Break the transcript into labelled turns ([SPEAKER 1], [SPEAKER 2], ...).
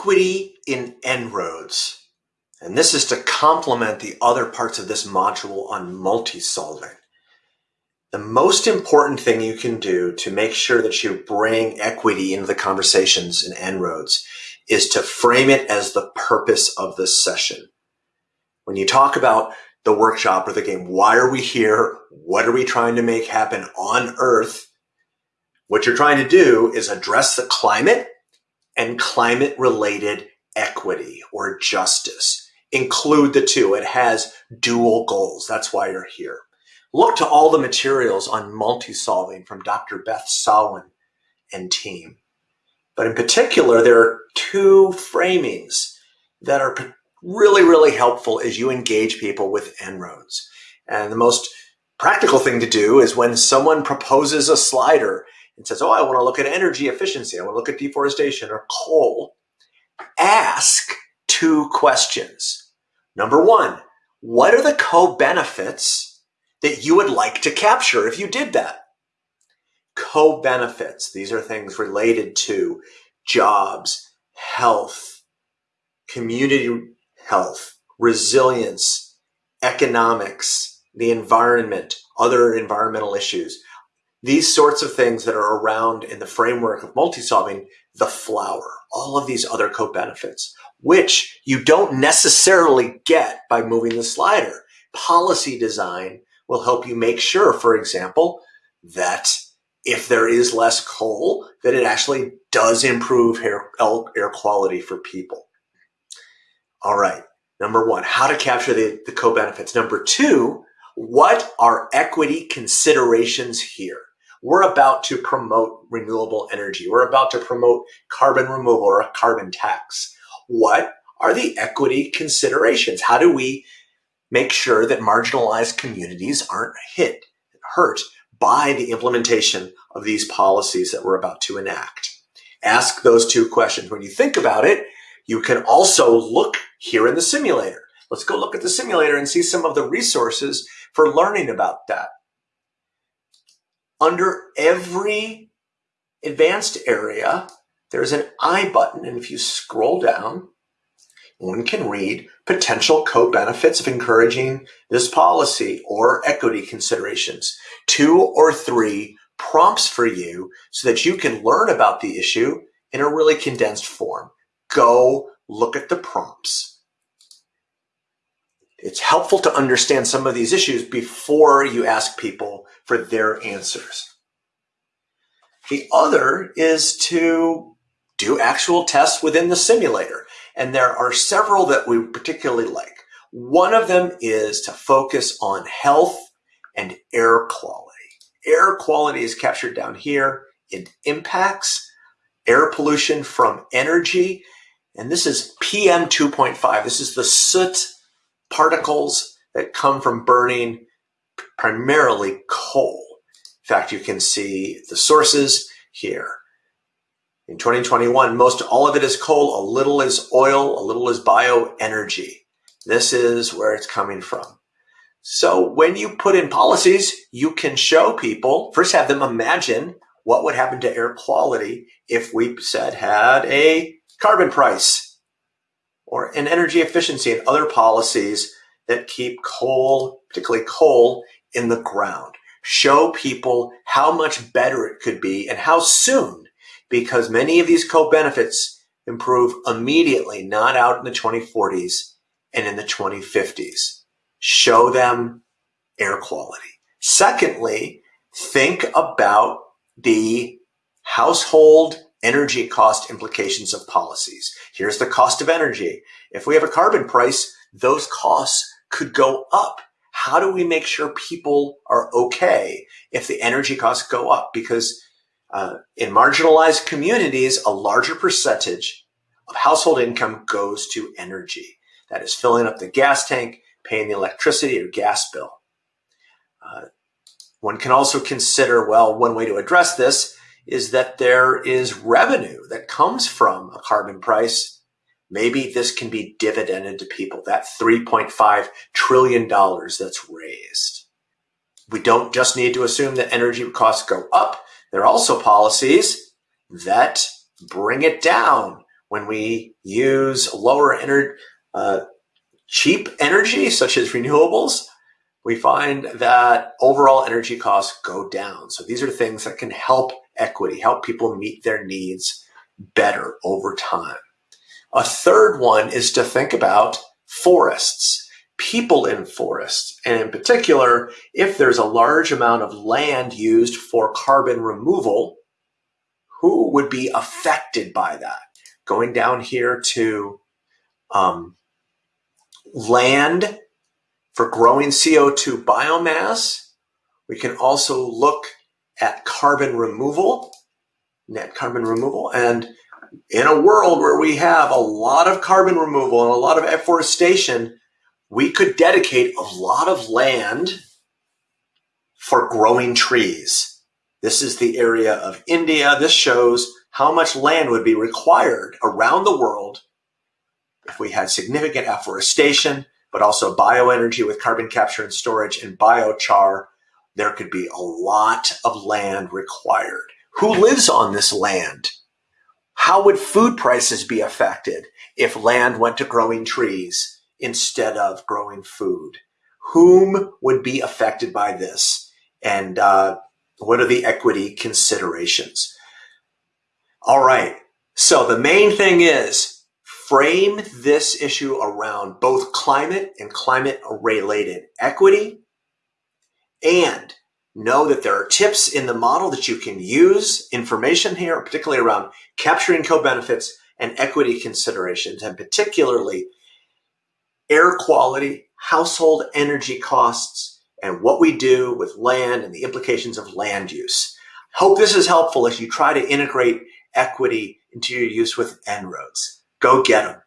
[SPEAKER 1] equity in En-ROADS. And this is to complement the other parts of this module on multi-solving. The most important thing you can do to make sure that you bring equity into the conversations in En-ROADS is to frame it as the purpose of the session. When you talk about the workshop or the game, why are we here? What are we trying to make happen on Earth? What you're trying to do is address the climate and climate related equity or justice. Include the two. It has dual goals. That's why you're here. Look to all the materials on multi-solving from Dr. Beth Sawin and team. But in particular, there are two framings that are really, really helpful as you engage people with En-ROADS. And the most practical thing to do is when someone proposes a slider and says, oh, I want to look at energy efficiency, I want to look at deforestation or coal, ask two questions. Number one, what are the co-benefits that you would like to capture if you did that? Co-benefits, these are things related to jobs, health, community health, resilience, economics, the environment, other environmental issues these sorts of things that are around in the framework of multi-solving, the flower, all of these other co-benefits, which you don't necessarily get by moving the slider. Policy design will help you make sure, for example, that if there is less coal, that it actually does improve air, air quality for people. All right. Number one, how to capture the, the co-benefits. Number two, what are equity considerations here? We're about to promote renewable energy. We're about to promote carbon removal or a carbon tax. What are the equity considerations? How do we make sure that marginalized communities aren't hit, hurt by the implementation of these policies that we're about to enact? Ask those two questions. When you think about it, you can also look here in the simulator. Let's go look at the simulator and see some of the resources for learning about that under every advanced area, there's an I button. And if you scroll down, one can read potential co-benefits of encouraging this policy or equity considerations. Two or three prompts for you so that you can learn about the issue in a really condensed form. Go look at the prompts. It's helpful to understand some of these issues before you ask people for their answers. The other is to do actual tests within the simulator. And there are several that we particularly like. One of them is to focus on health and air quality. Air quality is captured down here. It impacts air pollution from energy. And this is PM 2.5. This is the soot particles that come from burning primarily coal. In fact, you can see the sources here. In 2021, most all of it is coal, a little is oil, a little is bioenergy. This is where it's coming from. So when you put in policies, you can show people, first have them imagine what would happen to air quality if we said had a carbon price or an energy efficiency and other policies that keep coal, particularly coal, in the ground. Show people how much better it could be and how soon, because many of these co-benefits improve immediately, not out in the 2040s and in the 2050s. Show them air quality. Secondly, think about the household energy cost implications of policies. Here's the cost of energy. If we have a carbon price, those costs could go up how do we make sure people are okay if the energy costs go up? Because uh, in marginalized communities, a larger percentage of household income goes to energy. That is filling up the gas tank, paying the electricity or gas bill. Uh, one can also consider, well, one way to address this is that there is revenue that comes from a carbon price maybe this can be dividended to people, that $3.5 trillion that's raised. We don't just need to assume that energy costs go up. There are also policies that bring it down. when we use lower energy, uh, cheap energy, such as renewables, we find that overall energy costs go down. So these are things that can help equity, help people meet their needs better over time. A third one is to think about forests, people in forests, and in particular, if there's a large amount of land used for carbon removal, who would be affected by that? Going down here to um, land for growing CO2 biomass. We can also look at carbon removal, net carbon removal. And in a world where we have a lot of carbon removal and a lot of afforestation, we could dedicate a lot of land for growing trees. This is the area of India. This shows how much land would be required around the world if we had significant afforestation, but also bioenergy with carbon capture and storage and biochar. There could be a lot of land required. Who lives on this land? How would food prices be affected if land went to growing trees instead of growing food? Whom would be affected by this? And uh, what are the equity considerations? All right. So the main thing is frame this issue around both climate and climate related equity and know that there are tips in the model that you can use information here, particularly around capturing co-benefits and equity considerations, and particularly air quality, household energy costs, and what we do with land and the implications of land use. Hope this is helpful as you try to integrate equity into your use with En-ROADS. Go get them.